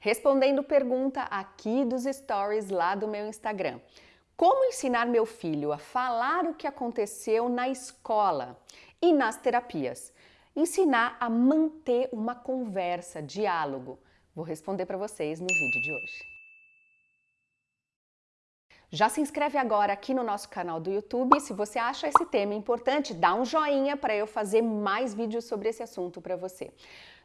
respondendo pergunta aqui dos stories lá do meu Instagram. Como ensinar meu filho a falar o que aconteceu na escola e nas terapias? Ensinar a manter uma conversa, diálogo. Vou responder para vocês no vídeo de hoje. Já se inscreve agora aqui no nosso canal do YouTube. Se você acha esse tema importante, dá um joinha para eu fazer mais vídeos sobre esse assunto para você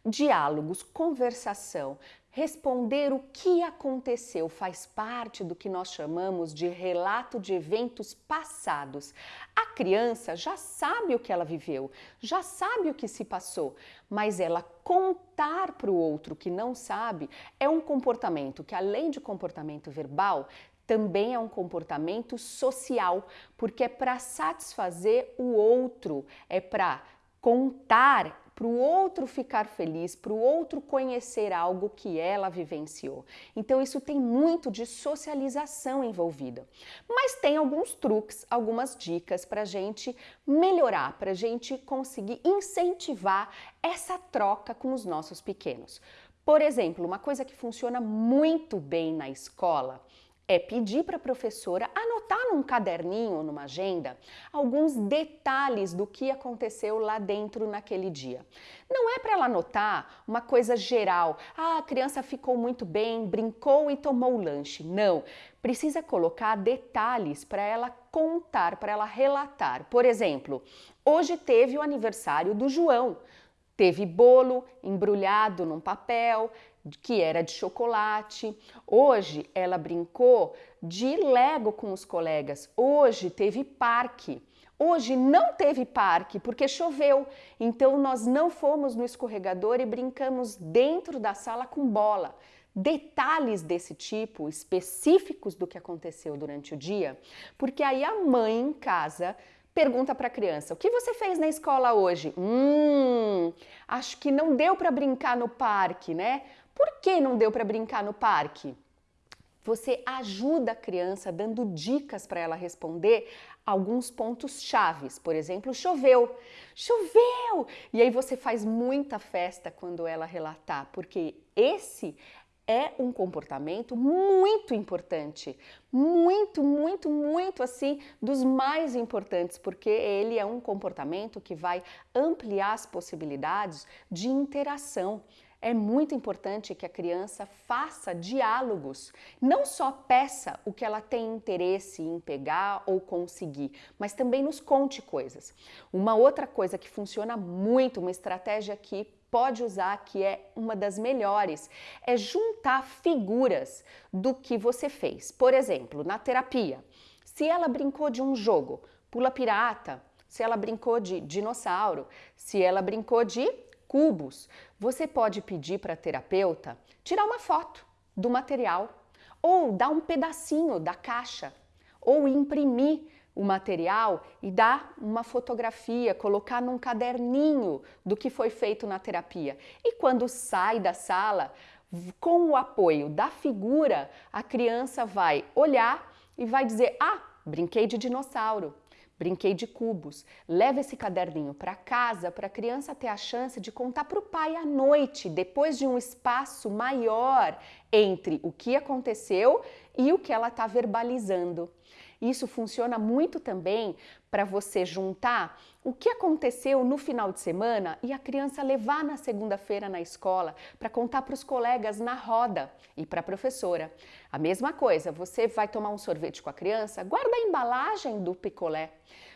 diálogos, conversação, responder o que aconteceu faz parte do que nós chamamos de relato de eventos passados. A criança já sabe o que ela viveu, já sabe o que se passou, mas ela contar para o outro que não sabe é um comportamento que, além de comportamento verbal, também é um comportamento social, porque é para satisfazer o outro, é para contar para o outro ficar feliz, para o outro conhecer algo que ela vivenciou. Então isso tem muito de socialização envolvida. Mas tem alguns truques, algumas dicas para a gente melhorar, para a gente conseguir incentivar essa troca com os nossos pequenos. Por exemplo, uma coisa que funciona muito bem na escola é pedir para a professora anotar num caderninho numa agenda alguns detalhes do que aconteceu lá dentro naquele dia. Não é para ela anotar uma coisa geral, ah, a criança ficou muito bem, brincou e tomou o lanche. Não, precisa colocar detalhes para ela contar, para ela relatar. Por exemplo, hoje teve o aniversário do João. Teve bolo embrulhado num papel, que era de chocolate. Hoje ela brincou de Lego com os colegas. Hoje teve parque. Hoje não teve parque porque choveu, então nós não fomos no escorregador e brincamos dentro da sala com bola. Detalhes desse tipo, específicos do que aconteceu durante o dia, porque aí a mãe em casa pergunta para a criança: O que você fez na escola hoje? Hum, acho que não deu para brincar no parque, né? Por que não deu para brincar no parque? Você ajuda a criança dando dicas para ela responder alguns pontos chaves. Por exemplo, choveu. Choveu! E aí você faz muita festa quando ela relatar, porque esse é um comportamento muito importante, muito, muito, muito assim, dos mais importantes, porque ele é um comportamento que vai ampliar as possibilidades de interação. É muito importante que a criança faça diálogos, não só peça o que ela tem interesse em pegar ou conseguir, mas também nos conte coisas. Uma outra coisa que funciona muito, uma estratégia que pode usar, que é uma das melhores, é juntar figuras do que você fez. Por exemplo, na terapia, se ela brincou de um jogo, pula pirata, se ela brincou de dinossauro, se ela brincou de cubos, você pode pedir para a terapeuta tirar uma foto do material ou dar um pedacinho da caixa ou imprimir o material e dar uma fotografia, colocar num caderninho do que foi feito na terapia. E quando sai da sala, com o apoio da figura, a criança vai olhar e vai dizer: Ah, brinquei de dinossauro. Brinquei de cubos. Leva esse caderninho para casa para a criança ter a chance de contar para o pai à noite, depois de um espaço maior entre o que aconteceu e o que ela está verbalizando. Isso funciona muito também para você juntar o que aconteceu no final de semana e a criança levar na segunda-feira na escola para contar para os colegas na roda e para a professora. A mesma coisa, você vai tomar um sorvete com a criança, guarda a embalagem do picolé.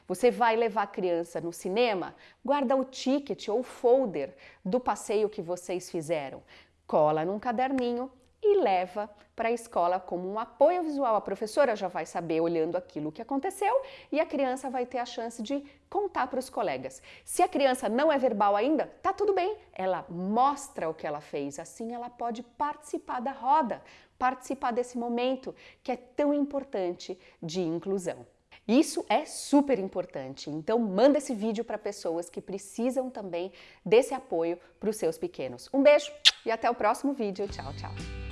Você vai levar a criança no cinema, guarda o ticket ou folder do passeio que vocês fizeram. Cola num caderninho e leva para a escola como um apoio visual. A professora já vai saber olhando aquilo que aconteceu e a criança vai ter a chance de contar para os colegas. Se a criança não é verbal ainda, tá tudo bem. Ela mostra o que ela fez, assim ela pode participar da roda, participar desse momento que é tão importante de inclusão. Isso é super importante, então manda esse vídeo para pessoas que precisam também desse apoio para os seus pequenos. Um beijo e até o próximo vídeo. Tchau, tchau!